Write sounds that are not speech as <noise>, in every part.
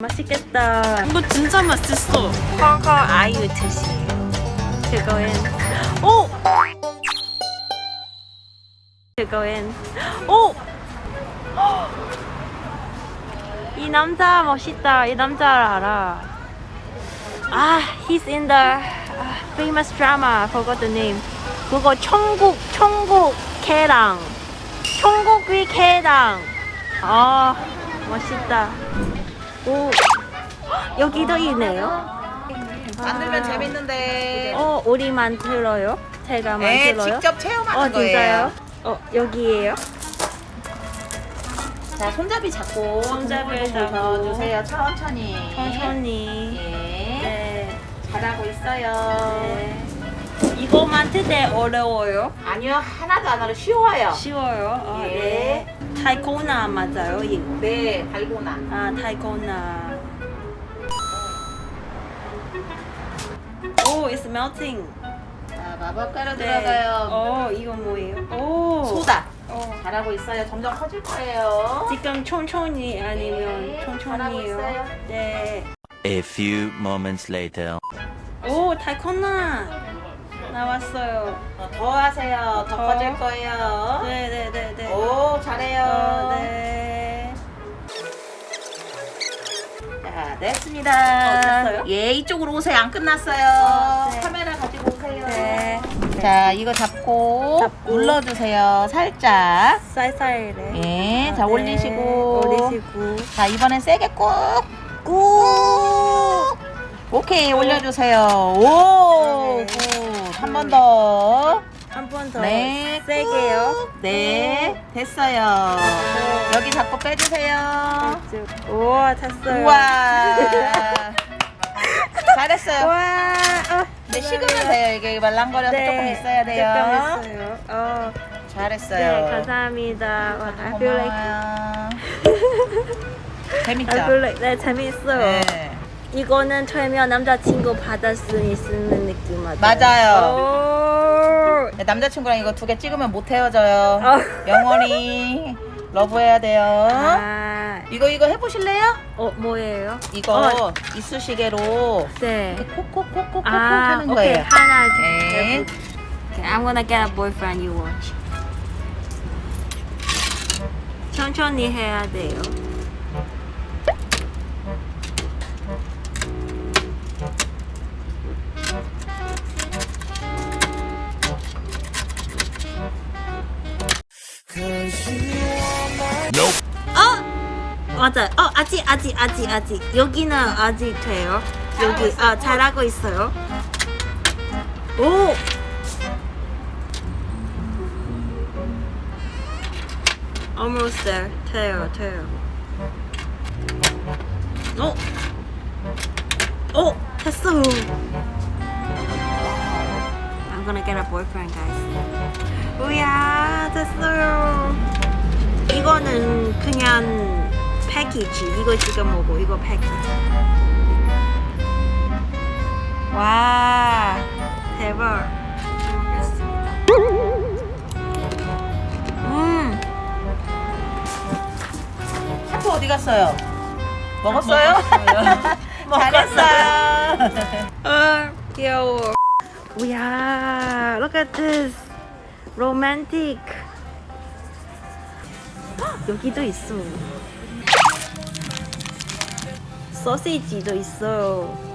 맛있겠다. 이거 진짜 맛있어. 허허 아유 드시. 그거엔 오. 그거엔 오. 이 남자 멋있다. 이 남자를 알아. 아, he's in the uh, famous drama. Forgot the name. 그거 천국 천국 개랑. 천국의 개랑. 아, 멋있다. 오, 여기도 있네요. 만들면 재밌는데. 어, 우리 만들어요? 제가 네, 만들어요? 직접 체험하는 어, 거예요. 어, 여기에요? 자, 손잡이 잡고 손잡이를 손잡이 잡고. 주세요. 천천히. 천천히. 예. 네. 잘하고 있어요. 네. 이거 만들 때 어려워요? 아니요, 하나도 안 어려 쉬워요. 쉬워요? 아, 예. 네. 타이코나 맞아요, 이거? 네, 달고나. 아, 타이코나. 오, it's melting. 자, 마법 가루 네. 들어가요. 어, 이거 뭐예요? 오. 소다. 어. 잘하고 있어요. 점점 커질 거예요. 지금 천천히 아니면 네, 천천히요? 네. A few moments later. 오, 달콤나 나왔어요. 어, 더 하세요. 더 더? 커질 거예요. 자, 됐습니다. 어? 예, 이쪽으로 오세요. 안 끝났어요. 어, 네. 카메라 가지고 오세요. 네. 자, 이거 잡고, 잡고. 눌러주세요. 살짝. 살살이래. 예, 아, 자, 네. 올리시고. 올리시고. 자, 이번엔 세게 꾹. 꾹. 오케이, 올려주세요. 오, 네. good. 한 번 더. 한 번 더. 네, 세게요. 꾹. 네, 됐어요. 여기 잡고 빼주세요. 쭉. 우와, 됐어요. 우와. <laughs> 잘했어요. 와. 어, 네, 식으면 돼요. 이게 말랑거려서 조금 있어야 돼요. 조금 있어요. 어, 잘했어요. 네, 감사합니다. 와, I feel like, 고마워요. <laughs> 재밌죠? I feel like, 네, 재밌어요. 네. 이거는 철면 남자친구 수 있는 느낌 맞아요? 맞아요. 오. 네, 남자친구랑 이거 두 개 찍으면 못 헤어져요. 어. 영원히 러브해야 돼요. 아, 이거 이거 해보실래요? 어, 뭐예요? 이거 어, 이쑤시개로 네. 콕콕콕콕콕 아, 하는 오케이. 거예요. 하나, 네. Okay, I'm gonna get a boyfriend you watch. 천천히 해야 돼요. 맞아요. 어, 아직, 아직, 아직, 아직. 여기는 아직 돼요. 여기, 아, 잘하고 있어요. 오! Almost there. 돼요, 돼요. 어? 어? 됐어요. I'm gonna get a boyfriend, guys. 우야, 됐어요. 이거는 그냥 패키지. 이거 지금 먹고 이거 패키지. 와, 대박. 잘 먹겠습니다. 음, 샤프 어디 갔어요? 먹었어요? 먹었어요. <laughs> 아, <laughs> 귀여워. 우야, look at this. romantic. 헉, <gasps> 여기도 있어. 소시지도 있어요.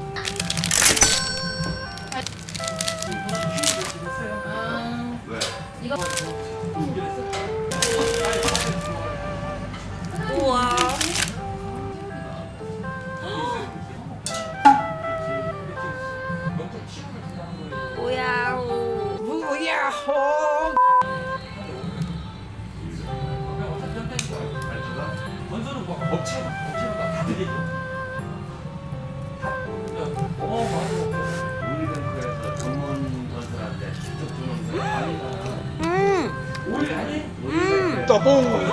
음? 음, 지금은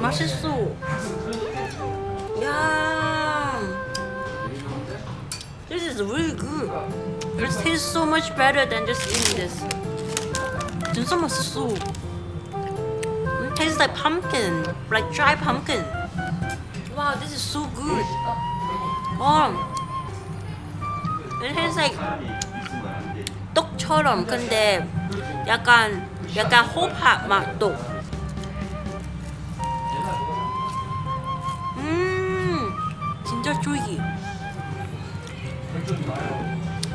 맛있어. 야, this is really good. It tastes so much better than just eating this. 진짜 맛있어. It tastes like pumpkin, like dry pumpkin. 와. Wow, this is so good. Um, it tastes like. 떡처럼 근데 약간 약간 호박 맛도. 음, 진짜 쫄기.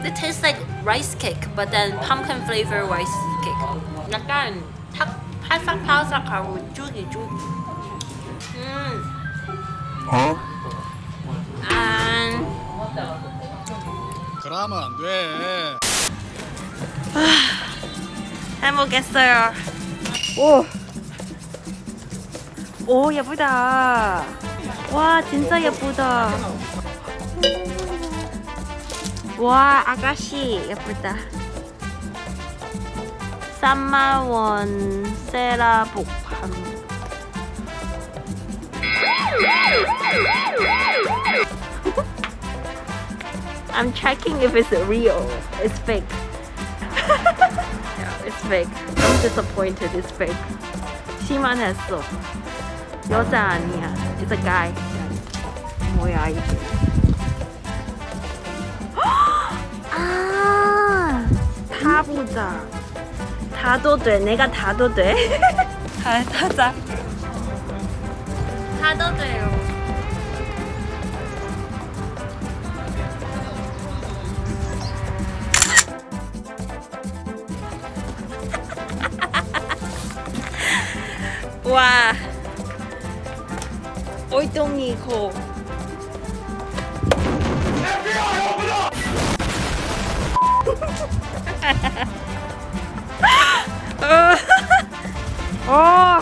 It tastes like rice cake, but then pumpkin flavor rice cake. 약간 탁 바삭바삭하고 쫄깃쫄깃. 음. 안. 그러면 안 돼. 해먹겠어요. 오. 오 예쁘다. 와 진짜 예쁘다. 와 아가씨 예쁘다. 3만 원 세라복함. I'm checking if it's real. It's fake. <laughs> it's fake. I'm disappointed. It's fake. 심한했어. 여자 아니야. It's a guy. 뭐야 이게? 아, 다 보자. 다도 돼. 내가 다도 돼. 다 타자. 다도 돼요. 와. 얼똥이 고. <laughs> 어,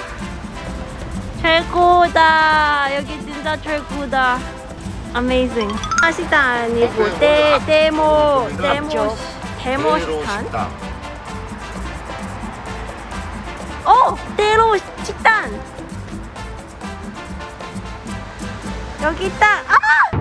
최고다. 여기 진짜 최고다. Amazing. 식당 아니고 데 데모 데모 데모 식당. 어, 때로 식단. 여기 있다. 아!